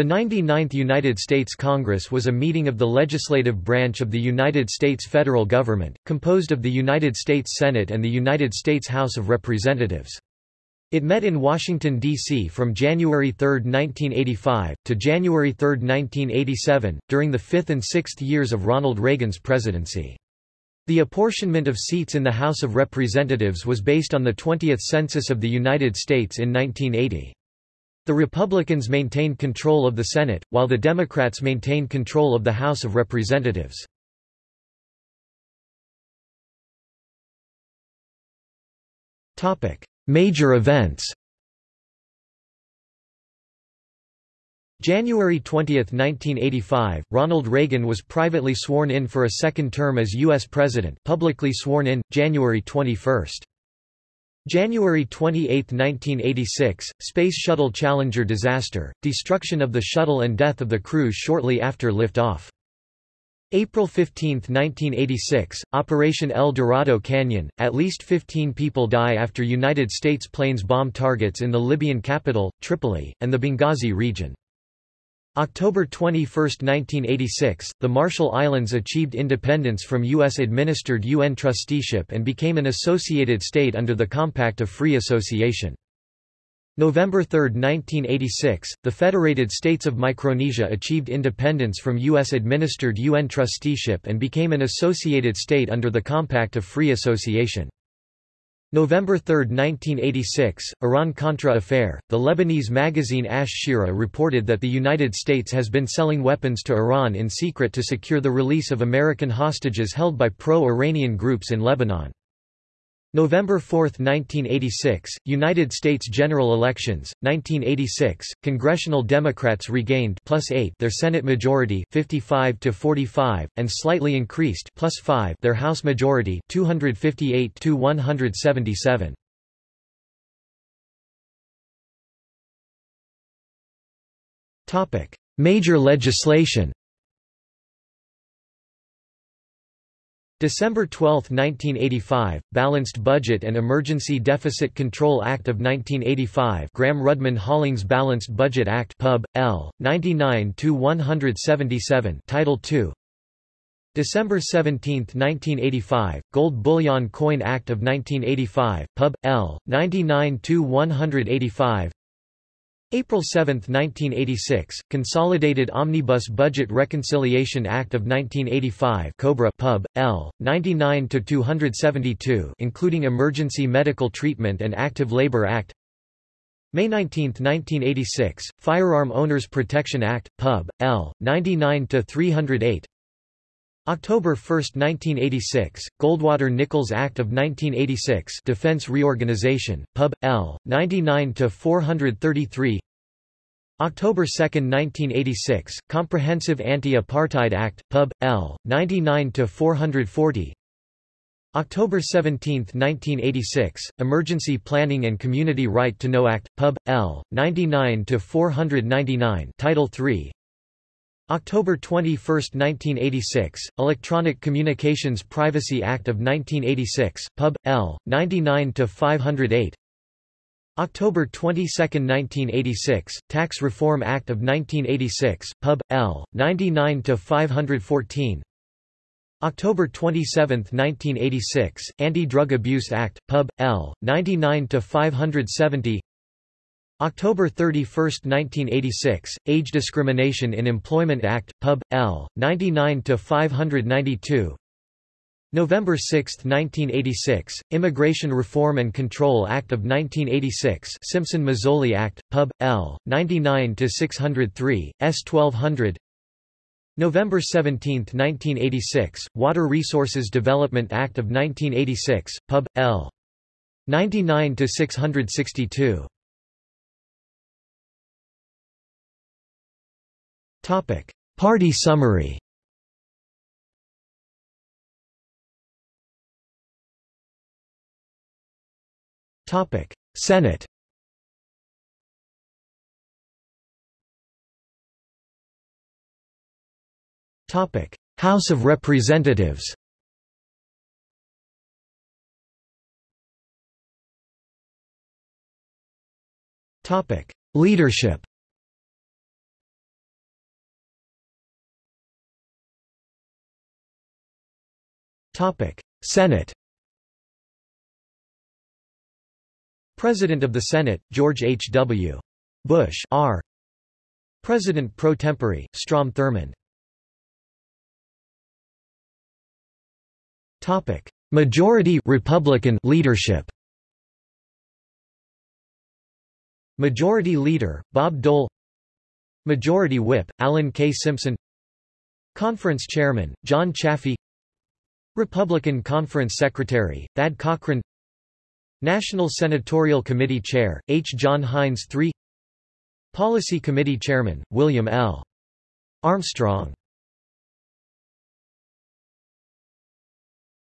The 99th United States Congress was a meeting of the legislative branch of the United States federal government, composed of the United States Senate and the United States House of Representatives. It met in Washington, D.C. from January 3, 1985, to January 3, 1987, during the fifth and sixth years of Ronald Reagan's presidency. The apportionment of seats in the House of Representatives was based on the 20th Census of the United States in 1980. The Republicans maintained control of the Senate, while the Democrats maintained control of the House of Representatives. Major events January 20, 1985, Ronald Reagan was privately sworn in for a second term as U.S. President publicly sworn in, January 21. January 28, 1986, Space Shuttle Challenger disaster, destruction of the shuttle and death of the crew shortly after liftoff. April 15, 1986, Operation El Dorado Canyon, at least 15 people die after United States planes bomb targets in the Libyan capital, Tripoli, and the Benghazi region. October 21, 1986, the Marshall Islands achieved independence from U.S.-administered UN trusteeship and became an associated state under the Compact of Free Association. November 3, 1986, the Federated States of Micronesia achieved independence from U.S.-administered UN trusteeship and became an associated state under the Compact of Free Association. November 3, 1986, Iran-Contra affair. The Lebanese magazine Ash-Shiraa reported that the United States has been selling weapons to Iran in secret to secure the release of American hostages held by pro-Iranian groups in Lebanon. November 4, 1986, United States general elections, 1986, congressional Democrats regained plus 8 their Senate majority 55 to 45 and slightly increased plus 5 their House majority 258 to 177. Topic: Major legislation December 12, 1985, Balanced Budget and Emergency Deficit Control Act of 1985 Gramm-Rudman-Hollings Balanced Budget Act Pub. L. 99-177 Title II December 17, 1985, Gold Bullion Coin Act of 1985 Pub. L. 99-185 April 7, 1986, Consolidated Omnibus Budget Reconciliation Act of 1985 COBRA Pub. L. 99-272 including Emergency Medical Treatment and Active Labor Act May 19, 1986, Firearm Owners Protection Act, Pub. L. 99-308 October 1, 1986, Goldwater-Nichols Act of 1986 Defense Reorganization, Pub. L. 99-433 October 2, 1986, Comprehensive Anti-Apartheid Act, Pub. L. 99-440 October 17, 1986, Emergency Planning and Community Right to Know Act, Pub. L. 99-499 Title III October 21, 1986, Electronic Communications Privacy Act of 1986, Pub. L. 99-508 October 22, 1986, Tax Reform Act of 1986, Pub. L. 99-514 October 27, 1986, Anti-Drug Abuse Act, Pub. L. 99-570 October 31, 1986, Age Discrimination in Employment Act, Pub. L. 99-592 November 6, 1986, Immigration Reform and Control Act of 1986 Simpson-Mazzoli Act, Pub. L. 99-603, S-1200 November 17, 1986, Water Resources Development Act of 1986, Pub. L. 99-662 Topic: Party summary. Topic: Senate. Topic: House of Representatives. Topic: Leadership. Senate President of the Senate, George H. W. Bush R. President pro tempore, Strom Thurmond Topic: Majority Republican leadership. Majority Leader Bob Dole Majority Whip Alan K. Simpson Conference Chairman John Chafee Republican Conference Secretary Thad Cochran. National Senatorial Committee Chair H. John Heinz III Policy Committee Chairman William L. Armstrong.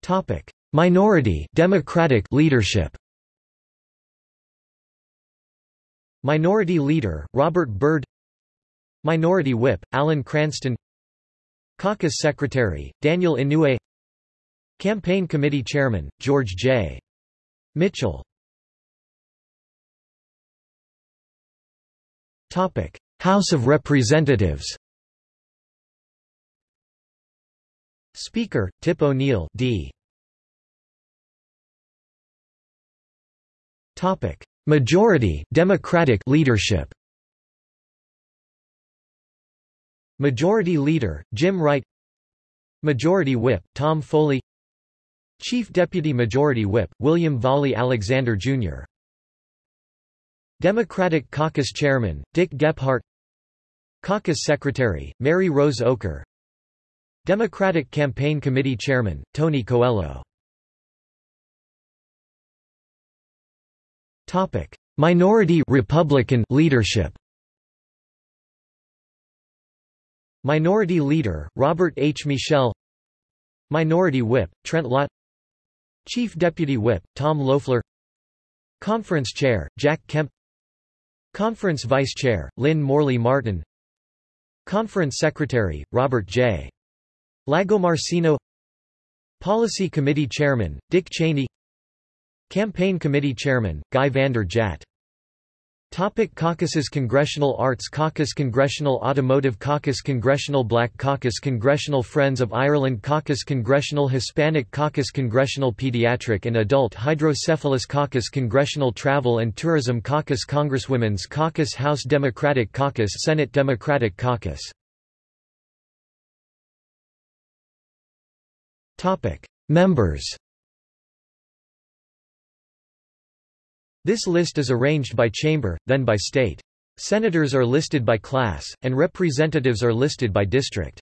Topic: Minority Democratic leadership. Minority Leader Robert Byrd. Minority Whip Alan Cranston. Caucus Secretary Daniel Inouye Campaign Committee Chairman George J. Mitchell House of Representatives Speaker, Tip O'Neill D. Topic: Majority Democratic leadership. Majority Leader Jim Wright. Majority Whip Tom Foley. Chief Deputy Majority Whip William Vollie Alexander Jr. Democratic Caucus Chairman Dick Gephardt. Caucus Secretary Mary Rose Oakar. Democratic Campaign Committee Chairman, Tony Coelho Minority Republican leadership Minority Leader, Robert H. Michel Minority Whip, Trent Lott Chief Deputy Whip, Tom Loeffler. Conference Chair, Jack Kemp. Conference Vice Chair, Lynn Morley Martin. Conference Secretary, Robert J. Lagomarsino Policy Committee Chairman, Dick Cheney. Campaign Committee Chairman, Guy Vander Jagt Topic Caucuses Congressional Arts Caucus Congressional Automotive Caucus Congressional Black Caucus Congressional Friends of Ireland Caucus Congressional Hispanic Caucus Congressional Pediatric and Adult Hydrocephalus Caucus Congressional Travel and Tourism Caucus Congresswomen's Caucus House Democratic Caucus Senate Democratic Caucus. Members This list is arranged by chamber, then by state. Senators are listed by class, and representatives are listed by district.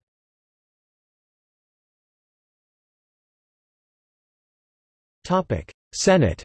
Senate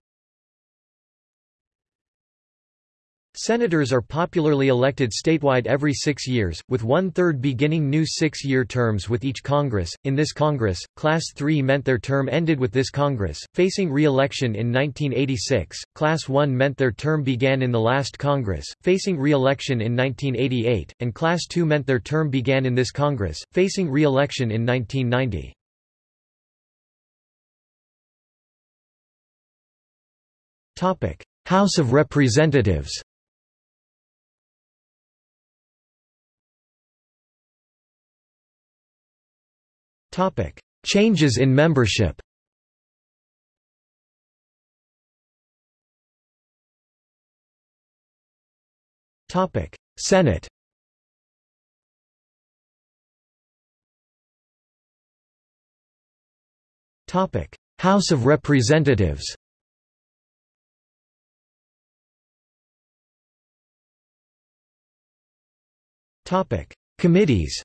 Senators are popularly elected statewide every six years, with one-third beginning new six-year terms with each Congress. In this Congress, Class 3 meant their term ended with this Congress, facing re-election in 1986, Class 1 meant their term began in the last Congress, facing re-election in 1988, and Class 2 meant their term began in this Congress, facing re-election in 1990. House of Representatives Topic: Changes in membership. Topic: Senate. Topic: House of Representatives. Topic: Committees.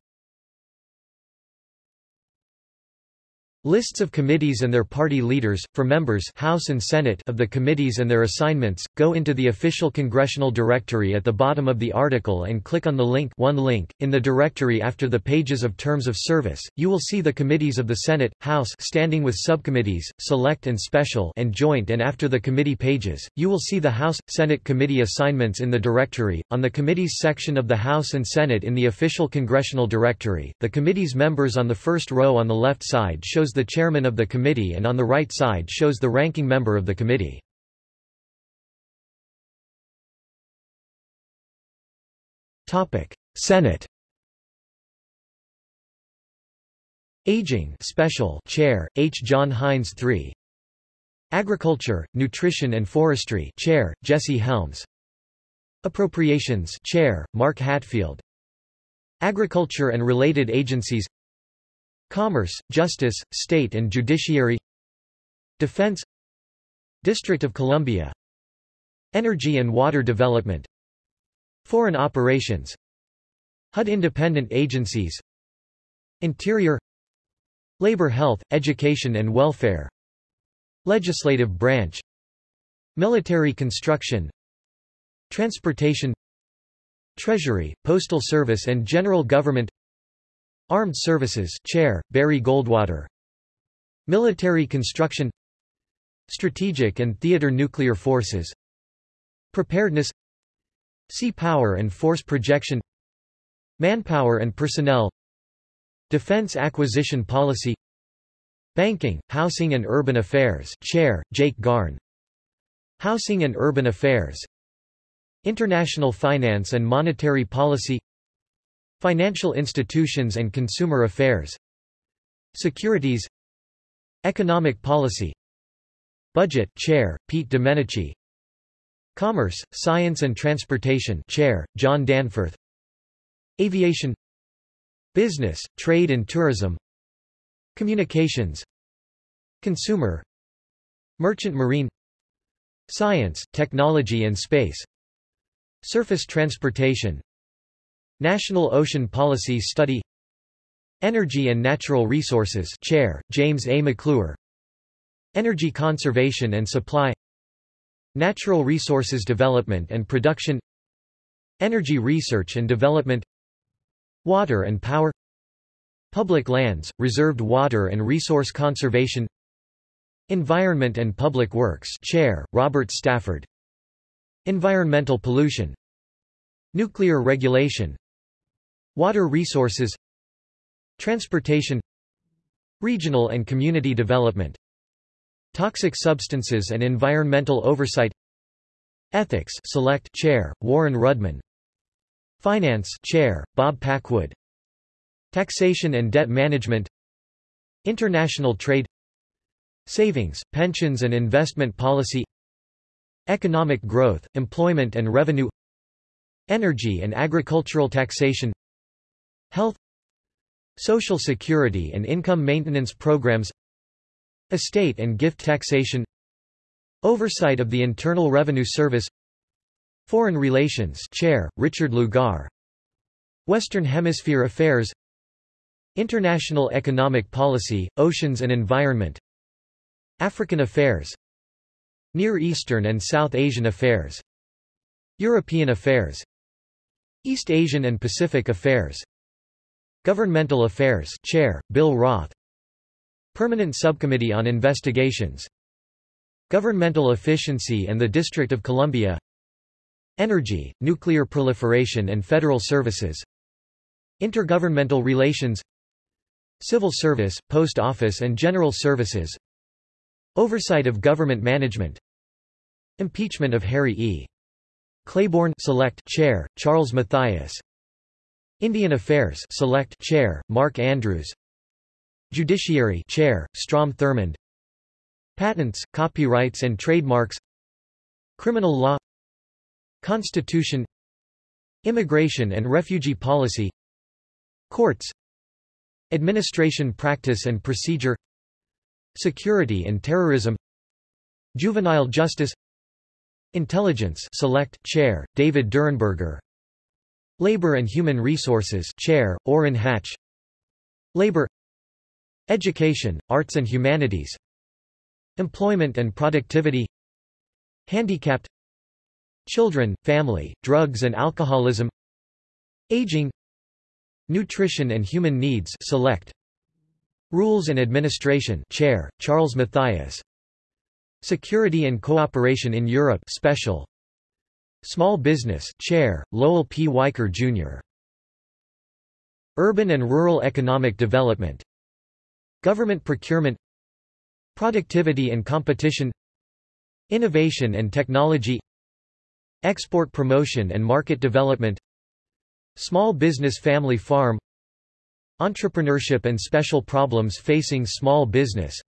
Lists of committees and their party leaders, for members House and Senate of the committees and their assignments, go into the official congressional directory at the bottom of the article and click on the link one link. In the directory after the pages of terms of service, you will see the committees of the Senate, House standing with subcommittees, select and special and joint and after the committee pages, you will see the House, Senate committee assignments in the directory. On the committees section of the House and Senate in the official congressional directory, the committee's members on the first row on the left side shows shows the chairman of the committee and on the right side shows the ranking member of the committee. Senate Aging Special Chair, H. John Heinz III Agriculture, Nutrition and Forestry Chair, Jesse Helms Appropriations Chair, Mark Hatfield Agriculture and related agencies Commerce, Justice, State and Judiciary Defense District of Columbia Energy and Water Development Foreign Operations HUD Independent Agencies Interior Labor Health, Education and Welfare Legislative Branch Military Construction Transportation Treasury, Postal Service and General Government Armed Services Chair, Barry Goldwater. Military Construction. Strategic and Theater Nuclear Forces. Preparedness. Sea Power and Force Projection. Manpower and Personnel. Defense Acquisition Policy. Banking, Housing and Urban Affairs Chair, Jake Garn. Housing and Urban Affairs. International Finance and Monetary Policy Financial Institutions and Consumer Affairs Securities Economic Policy Budget Chair, Pete Domenici Commerce, Science and Transportation Chair, John Danforth Aviation Business, Trade and Tourism Communications Consumer Merchant Marine Science, Technology and Space Surface Transportation National Ocean Policy Study Energy and Natural Resources Chair, James A. McClure Energy Conservation and Supply Natural Resources Development and Production Energy Research and Development Water and Power Public lands, reserved water and resource conservation Environment and Public Works Chair, Robert Stafford Environmental pollution Nuclear regulation Water resources Transportation Regional and community development Toxic substances and environmental oversight Ethics Select Chair, Warren Rudman Finance Chair, Bob Packwood Taxation and debt management International trade Savings, pensions and investment policy Economic growth, employment and revenue Energy and agricultural taxation Health Social security and income maintenance programs Estate and gift taxation Oversight of the Internal Revenue Service Foreign Relations Chair, Richard Lugar Western Hemisphere Affairs International Economic Policy, Oceans and Environment African Affairs Near Eastern and South Asian Affairs European Affairs East Asian and Pacific Affairs Governmental Affairs Chair, Bill Roth. Permanent Subcommittee on Investigations. Governmental Efficiency and the District of Columbia. Energy, Nuclear Proliferation and Federal Services. Intergovernmental Relations. Civil Service, Post Office and General Services. Oversight of Government Management. Impeachment of Harry E. Claiborne Select Chair, Charles Mathias Indian Affairs Select Chair, Mark Andrews. Judiciary Chair, Strom Thurmond. Patents, Copyrights and Trademarks. Criminal Law. Constitution. Immigration and Refugee Policy. Courts. Administration Practice and Procedure. Security and Terrorism. Juvenile Justice. Intelligence Select Chair, David Durenberger Labor and Human Resources Chair, Orrin Hatch. Labor Education, Arts and Humanities. Employment and Productivity. Handicapped. Children, Family, Drugs and Alcoholism. Aging. Nutrition and Human Needs Select. Rules and Administration Chair, Charles Mathias. Security and Cooperation in Europe Special Small Business Chair, Lowell P. Weicker, Jr. Urban and Rural Economic Development. Government procurement. Productivity and competition. Innovation and technology. Export promotion and market development. Small business family farm. Entrepreneurship and special problems facing small business.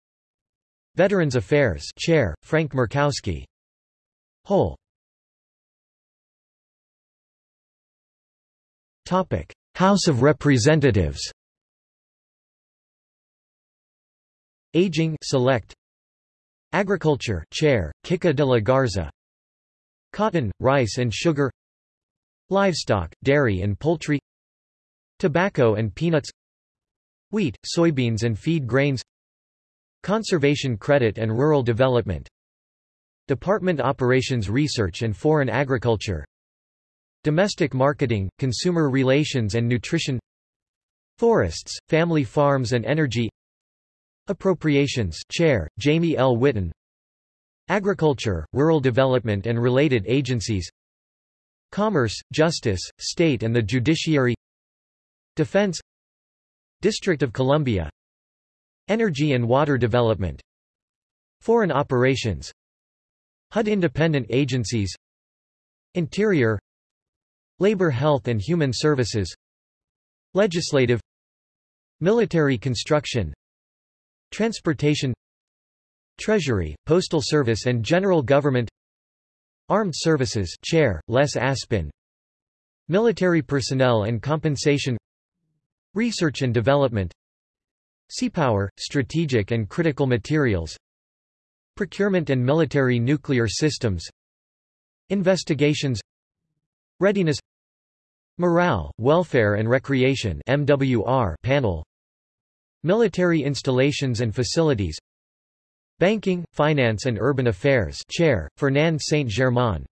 Veterans Affairs Chair, Frank Murkowski. Whole House of Representatives Aging Select. Agriculture Chair, Kika de la Garza. Cotton, rice and sugar. Livestock, dairy and poultry. Tobacco and peanuts. Wheat, soybeans and feed grains. Conservation credit and rural development. Department Operations Research and Foreign Agriculture Domestic marketing, consumer relations and nutrition Forests, family farms and energy Appropriations Chair, Jamie L. Whitten Agriculture, Rural Development and related agencies Commerce, Justice, State and the Judiciary Defense District of Columbia Energy and Water Development Foreign Operations HUD Independent Agencies Interior Labor Health and Human Services. Legislative. Military Construction. Transportation. Treasury, Postal Service and General Government. Armed Services Chair, Les Aspin. Military Personnel and Compensation. Research and Development. Seapower, Strategic and Critical Materials. Procurement and Military Nuclear Systems. Investigations. Readiness Morale, Welfare and Recreation MWR panel. Military Installations and Facilities. Banking, Finance and Urban Affairs Chair, Fernand Saint-Germain.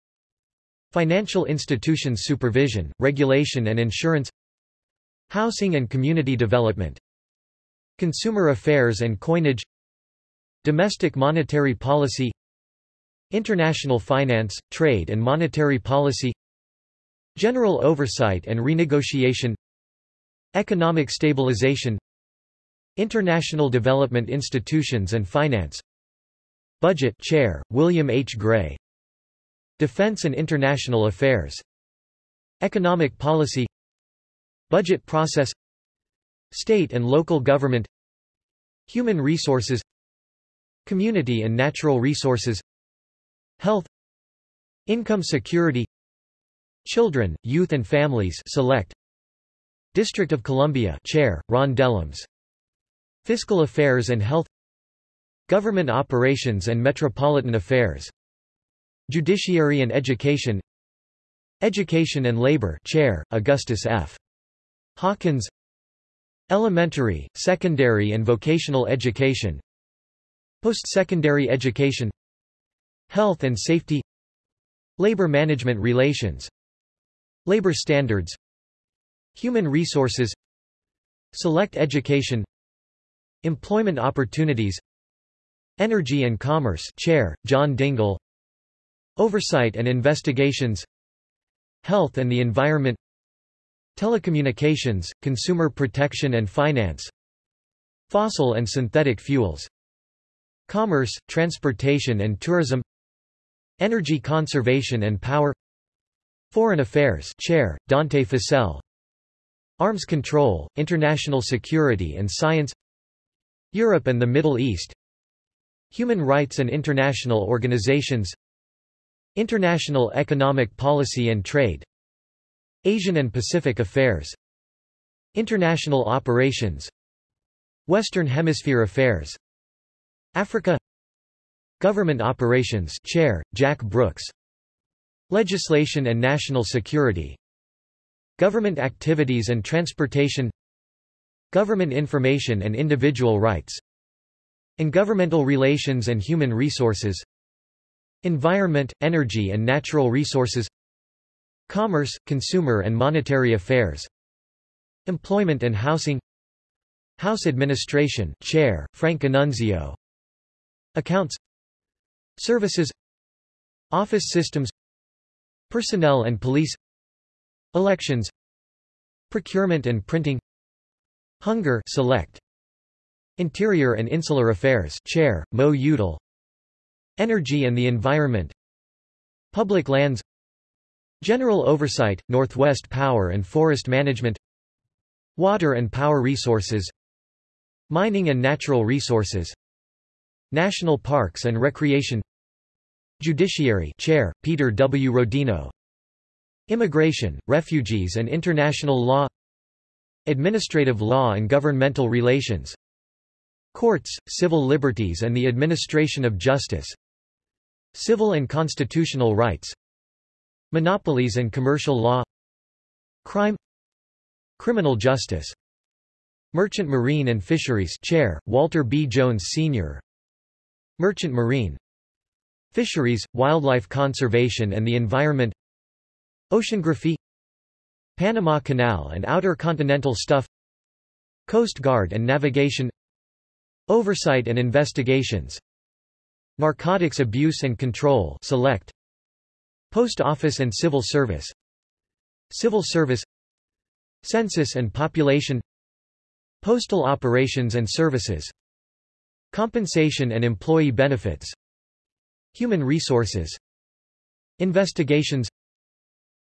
Financial Institutions Supervision, Regulation and Insurance. Housing and Community Development. Consumer Affairs and Coinage. Domestic Monetary Policy. International Finance, Trade and Monetary Policy General Oversight and Renegotiation Economic Stabilization International Development Institutions and Finance Budget Chair, William H. Gray Defense and International Affairs Economic Policy Budget Process State and Local Government Human Resources Community and Natural Resources Health Income Security Children, Youth and Families Select. District of Columbia Chair, Ron Dellums. Fiscal Affairs and Health. Government Operations and Metropolitan Affairs. Judiciary and Education. Education and Labor Chair, Augustus F. Hawkins. Elementary, Secondary and Vocational Education. Post-secondary education. Health and Safety. Labor Management Relations Labor Standards Human Resources Select Education Employment Opportunities Energy and Commerce Chair, John Dingell Oversight and Investigations Health and the Environment Telecommunications, Consumer Protection and Finance Fossil and synthetic fuels Commerce, Transportation and Tourism Energy Conservation and Power Foreign Affairs Chair, Dante Fascell Arms Control, International Security and Science. Europe and the Middle East. Human Rights and International Organizations. International Economic Policy and Trade. Asian and Pacific Affairs. International Operations. Western Hemisphere Affairs. Africa. Government Operations Chair, Jack Brooks Legislation and National Security Government Activities and Transportation Government Information and Individual Rights and governmental Relations and Human Resources Environment, Energy and Natural Resources Commerce, Consumer and Monetary Affairs Employment and Housing House Administration Chair, Frank Annunzio Accounts Services Office Systems Personnel and Police Elections Procurement and Printing Hunger Select Interior and Insular Affairs Chair, Mo Udall Energy and the Environment Public Lands General Oversight, Northwest Power and Forest Management Water and power resources Mining and natural resources National parks and recreation Judiciary Chair, Peter W. Rodino. Immigration, refugees and international law. Administrative law and governmental relations. Courts, civil liberties and the administration of justice. Civil and constitutional rights. Monopolies and commercial law. Crime. Criminal justice. Merchant Marine and Fisheries Chair, Walter B. Jones Sr. Merchant Marine Fisheries, Wildlife Conservation and the Environment Oceanography Panama Canal and Outer Continental Shelf Coast Guard and Navigation Oversight and Investigations Narcotics Abuse and Control Select Post Office and Civil Service Civil Service Census and Population Postal Operations and Services Compensation and Employee Benefits Human Resources Investigations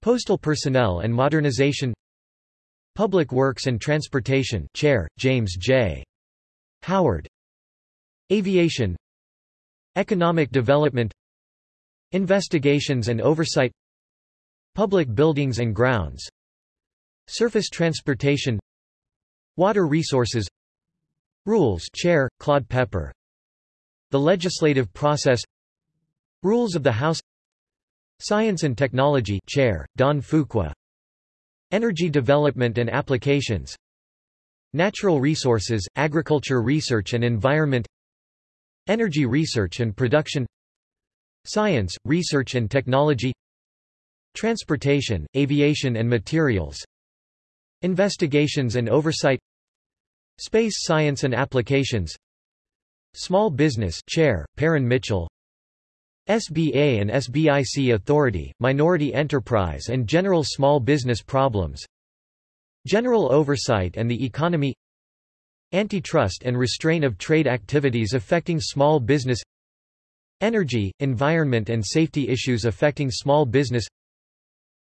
Postal Personnel and Modernization Public Works and Transportation Chair, James J. Howard Aviation Economic Development Investigations and Oversight Public Buildings and Grounds Surface Transportation Water Resources Rules Chair, Claude Pepper The Legislative Process Rules of the House Science and Technology Chair, Don Fuqua. Energy Development and Applications Natural Resources, Agriculture Research and Environment Energy Research and Production Science, Research and Technology Transportation, Aviation and Materials Investigations and Oversight Space Science and Applications Small Business Chair, Parren Mitchell SBA and SBIC Authority, Minority Enterprise and General Small Business Problems General Oversight and the Economy Antitrust and restraint of trade activities affecting small business Energy, environment and safety issues affecting small business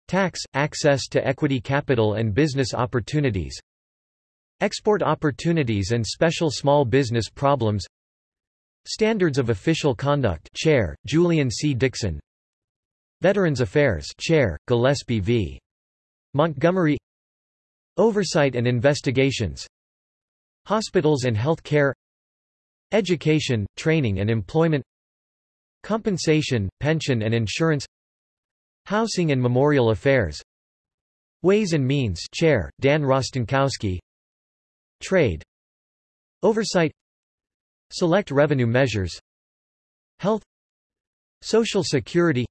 Tax, access to equity capital and business opportunities Export opportunities and special small business problems Standards of Official Conduct Chair, Julian C. Dixon. Veterans Affairs Chair, Gillespie V. Montgomery. Oversight and Investigations. Hospitals and Health Care Education, Training and Employment. Compensation, Pension and Insurance. Housing and Memorial Affairs. Ways and Means Chair, Dan Rostenkowski. Trade. Oversight Select revenue measures Health Social Security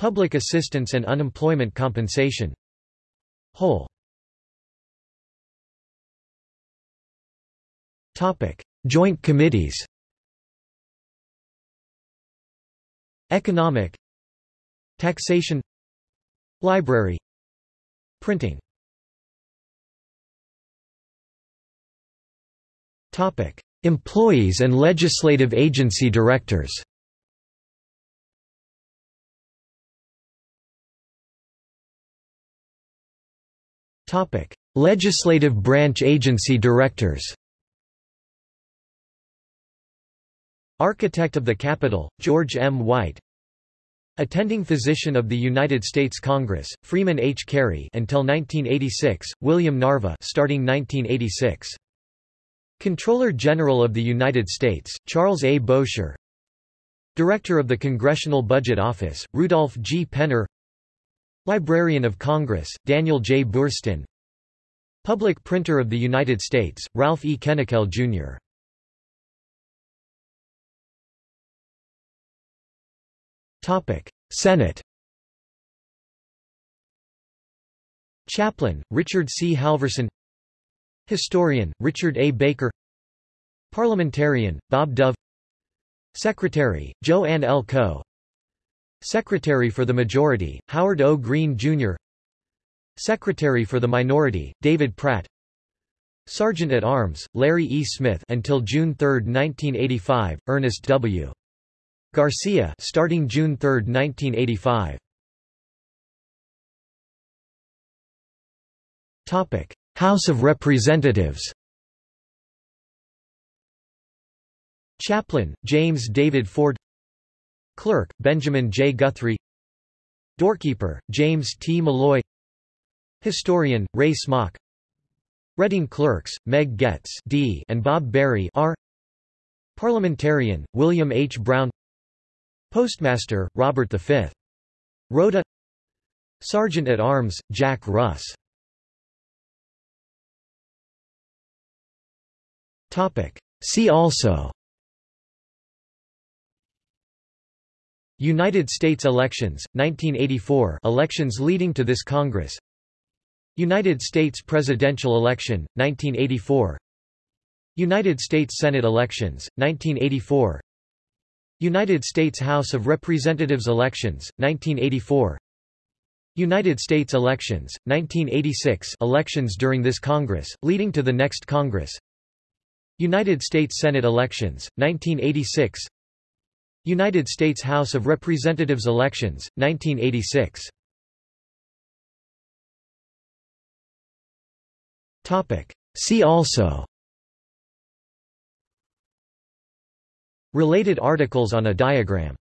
Public assistance and unemployment compensation. Whole. Topic. Joint committees. Economic. Taxation. Library. Printing. Topic. Employees and legislative agency directors. Legislative branch agency directors. Architect of the Capitol, George M. White. Attending Physician of the United States Congress, Freeman H. Cary until 1986, William Narva starting 1986 Comptroller General of the United States, Charles A. Bowsher Director of the Congressional Budget Office, Rudolph G. Penner Librarian of Congress, Daniel J. Boorstin Public Printer of the United States, Ralph E. Kennickell, Jr. Senate Chaplain, Richard C. Halverson Historian, Richard A. Baker Parliamentarian, Bob Dove Secretary, Jo-Anne L. Coe Secretary for the Majority, Howard O. Green, Jr. Secretary for the Minority, David Pratt Sergeant at Arms, Larry E. Smith until June 3, 1985, Ernest W. Garcia starting June 3, 1985. Topic: House of Representatives Chaplain, James David Ford Clerk, Benjamin J. Guthrie Doorkeeper, James T. Molloy Historian, Ray Smock Reading Clerks, Meg Getz D. and Bob Berry R. Parliamentarian, William H. Brown Postmaster, Robert V. Rota Sergeant at Arms, Jack Russ See also. United States elections, 1984 elections leading to this Congress. United States presidential election, 1984 United States Senate elections, 1984 United States House of Representatives elections, 1984 United States elections, 1986 elections during this Congress, leading to the next Congress United States Senate elections, 1986 United States House of Representatives elections, 1986 See also. Related articles on a diagram